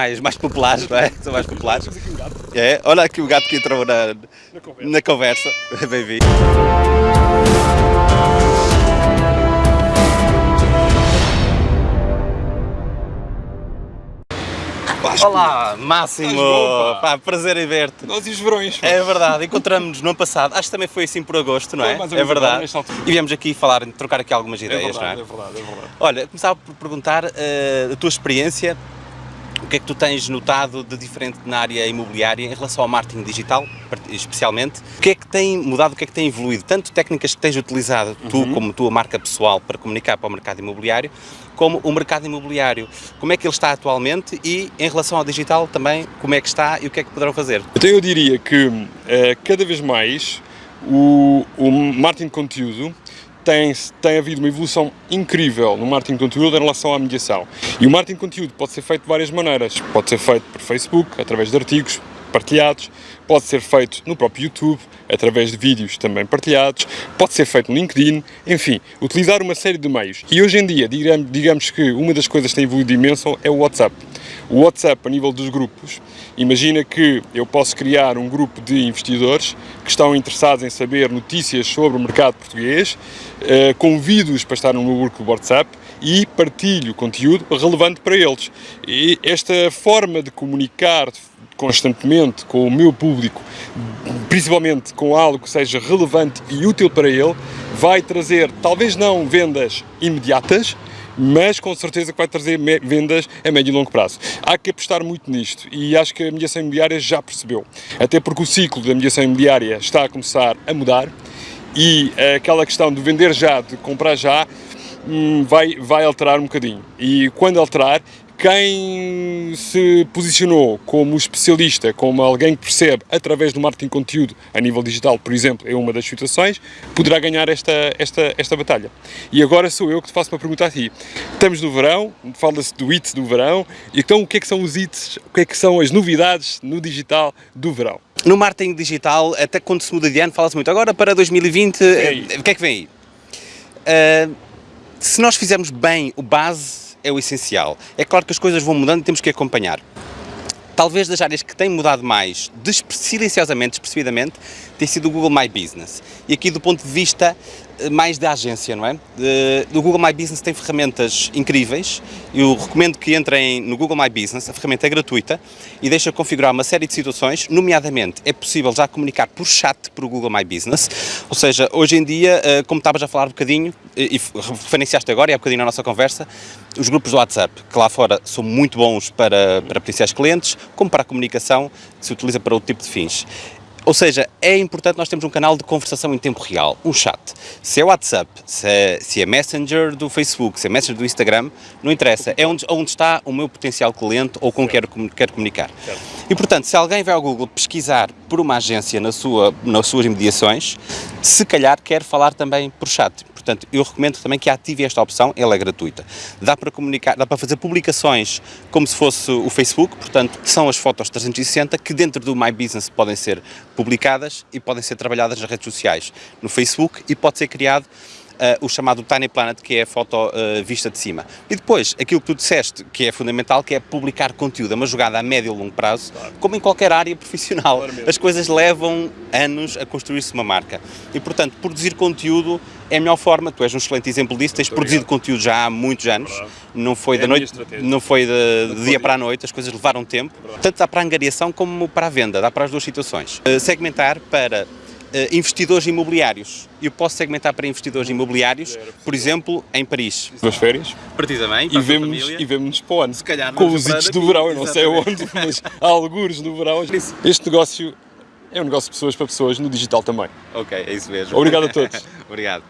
mais, mais populares, não é? São mais populares. É, olha aqui o gato que entrou na, na conversa. Bem-vindo. Olá, Máximo! Pá? Prazer em ver-te. Nós e os verões. pá. É verdade, encontramos-nos no ano passado, acho que também foi assim por agosto, não é? Foi mais ou é verdade. E viemos aqui falar, trocar aqui algumas É ideias, verdade, não é verdade, é verdade. Olha, começava por perguntar eh, a tua experiência, o que é que tu tens notado de diferente na área imobiliária em relação ao marketing digital, especialmente? O que é que tem mudado, o que é que tem evoluído? Tanto técnicas que tens utilizado, tu Uhum. como tua marca pessoal, para comunicar para o mercado imobiliário, como o mercado imobiliário, como é que ele está atualmente e em relação ao digital também, como é que está e o que é que poderão fazer? Então eu diria que eh, cada vez mais o, o marketing de conteúdo tem, tem havido uma evolução incrível no marketing de conteúdo em relação à mediação. E o marketing de conteúdo pode ser feito de várias maneiras. Pode ser feito por Facebook, através de artigos partilhados, pode ser feito no próprio YouTube, através de vídeos também partilhados, pode ser feito no LinkedIn, enfim, utilizar uma série de meios. E hoje em dia, digamos, digamos que uma das coisas que tem evoluído imenso é o WhatsApp. O WhatsApp, a nível dos grupos, imagina que eu posso criar um grupo de investidores que estão interessados em saber notícias sobre o mercado português, eh, convido-os para estar no meu grupo do WhatsApp e partilho conteúdo relevante para eles. E esta forma de comunicar constantemente com o meu público, principalmente com algo que seja relevante e útil para ele, vai trazer, talvez não vendas imediatas, mas com certeza que vai trazer vendas a médio e longo prazo. Há que apostar muito nisto e acho que a mediação imobiliária já percebeu. Até porque o ciclo da mediação imobiliária está a começar a mudar e aquela questão de vender já, de comprar já, hum, vai, vai alterar um bocadinho. E quando alterar, quem se posicionou como especialista, como alguém que percebe através do marketing conteúdo a nível digital, por exemplo, é uma das situações, poderá ganhar esta, esta, esta batalha. E agora sou eu que te faço uma pergunta a ti. Estamos no verão, fala-se do hits do verão, então o que é que são os hits, o que é que são as novidades no digital do verão? No marketing digital, até quando se muda de ano, fala-se muito. Agora para 2020, eh, o que é que vem aí? Eh, se nós fizermos bem o base, é o essencial. É claro que as coisas vão mudando e temos que acompanhar. Talvez das áreas que têm mudado mais, silenciosamente, despercebidamente, tem sido o Google My Business. E aqui do ponto de vista mais da agência, não é? Eh, O Google My Business tem ferramentas incríveis. Eu recomendo que entrem no Google My Business. A ferramenta é gratuita e deixa configurar uma série de situações, nomeadamente é possível já comunicar por chat para o Google My Business. Ou seja, hoje em dia, eh, como estavas a falar um bocadinho, e e referenciaste agora e há um bocadinho na nossa conversa, os grupos do WhatsApp, que lá fora são muito bons para, para potenciais clientes, como para a comunicação, que se utiliza para outro tipo de fins. Ou seja, é importante nós termos um canal de conversação em tempo real, um chat. Se é WhatsApp, se é, se é Messenger do Facebook, se é Messenger do Instagram, não interessa. É onde, onde está o meu potencial cliente ou com quem quero, quero comunicar. E portanto, se alguém vai ao Google pesquisar por uma agência na sua, nas suas imediações, se calhar quer falar também por chat. Portanto, eu recomendo também que ative esta opção, ela é gratuita. Dá para comunicar, dá para fazer publicações como se fosse o Facebook, portanto, são as fotos 360 que dentro do My Business podem ser publicadas e podem ser trabalhadas nas redes sociais, no Facebook e pode ser criado eh, o chamado Tiny Planet, que é a foto eh, vista de cima. E depois, aquilo que tu disseste, que é fundamental, que é publicar conteúdo, é uma jogada a médio e longo prazo, como em qualquer área profissional. Claramente. As coisas levam anos a construir-se uma marca. E, portanto, produzir conteúdo é a melhor forma. Tu és um excelente exemplo disso, tens produzido conteúdo já há muitos anos. Verdade. Não foi É da noite, não foi de, de dia para a noite, as coisas levaram tempo. Tanto dá para a angariação como para a venda, dá para as duas situações. Eh, segmentar para investidores imobiliários. Eu posso segmentar para investidores imobiliários, por exemplo, em Paris. Duas férias Precisamente, e vemos e vemos para o ano. calhar com vamos os hits para do verão, eu não sei onde, mas há algures no verão. Este negócio é um negócio de pessoas para pessoas no digital também. Ok, é isso mesmo. Obrigado a todos. Obrigado.